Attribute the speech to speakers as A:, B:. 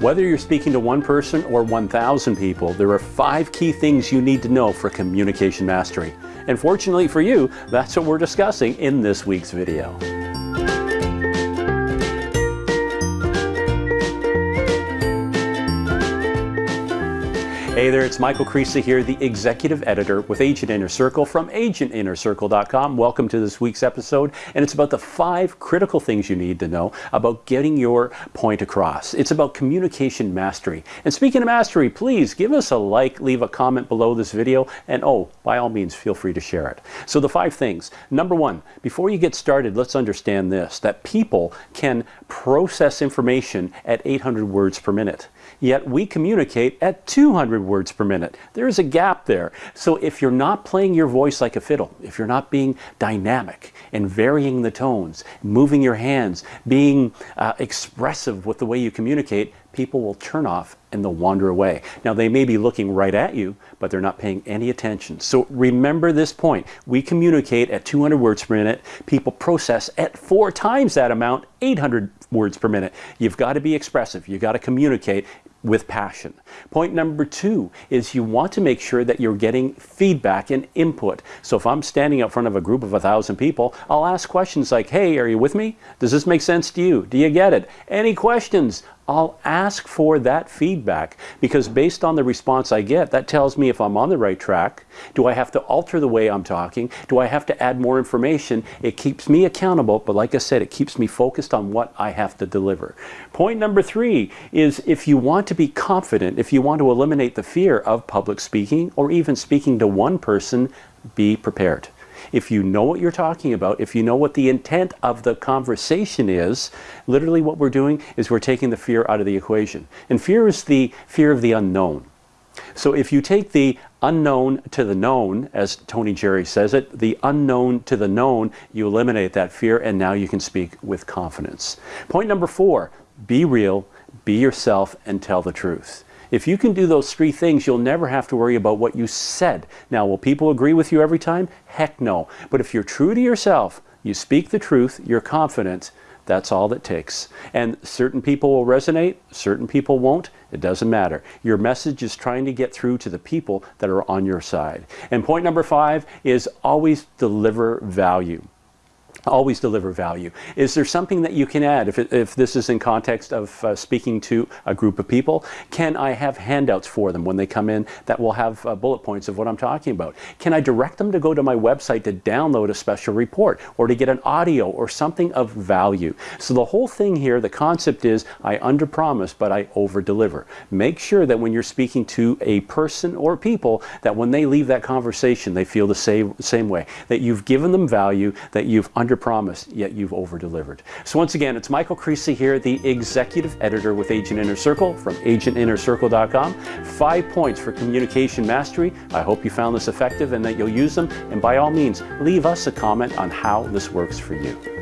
A: Whether you're speaking to one person or 1,000 people, there are five key things you need to know for communication mastery. And fortunately for you, that's what we're discussing in this week's video. Hey there, it's Michael Creasy here, the executive editor with Agent Inner Circle from agentinnercircle.com. Welcome to this week's episode, and it's about the five critical things you need to know about getting your point across. It's about communication mastery. And speaking of mastery, please give us a like, leave a comment below this video, and oh, by all means, feel free to share it. So the five things. Number one, before you get started, let's understand this, that people can process information at 800 words per minute yet we communicate at 200 words per minute. There's a gap there. So if you're not playing your voice like a fiddle, if you're not being dynamic and varying the tones, moving your hands, being uh, expressive with the way you communicate, people will turn off and they'll wander away. Now they may be looking right at you, but they're not paying any attention. So remember this point. We communicate at 200 words per minute. People process at four times that amount, 800 words per minute. You've got to be expressive. You've got to communicate with passion. Point number two is you want to make sure that you're getting feedback and input. So if I'm standing up front of a group of a thousand people, I'll ask questions like, hey, are you with me? Does this make sense to you? Do you get it? Any questions? I'll ask for that feedback because based on the response I get, that tells me if I'm on the right track. Do I have to alter the way I'm talking? Do I have to add more information? It keeps me accountable, but like I said, it keeps me focused on what I have to deliver. Point number three is if you want to be confident, if you want to eliminate the fear of public speaking or even speaking to one person, be prepared. If you know what you're talking about, if you know what the intent of the conversation is, literally what we're doing is we're taking the fear out of the equation. And fear is the fear of the unknown. So if you take the unknown to the known, as Tony Jeary says it, the unknown to the known, you eliminate that fear and now you can speak with confidence. Point number four, be real, be yourself, and tell the truth. If you can do those three things, you'll never have to worry about what you said. Now, will people agree with you every time? Heck no. But if you're true to yourself, you speak the truth, you're confident, that's all that takes. And certain people will resonate, certain people won't. It doesn't matter. Your message is trying to get through to the people that are on your side. And point number five is always deliver value always deliver value. Is there something that you can add if, it, if this is in context of uh, speaking to a group of people? Can I have handouts for them when they come in that will have uh, bullet points of what I'm talking about? Can I direct them to go to my website to download a special report or to get an audio or something of value? So the whole thing here, the concept is I under promise but I over deliver. Make sure that when you're speaking to a person or people that when they leave that conversation they feel the same, same way, that you've given them value, that you've under promised, yet you've over-delivered. So once again, it's Michael Creasy here, the executive editor with Agent Inner Circle from agentinnercircle.com. Five points for communication mastery. I hope you found this effective and that you'll use them. And by all means, leave us a comment on how this works for you.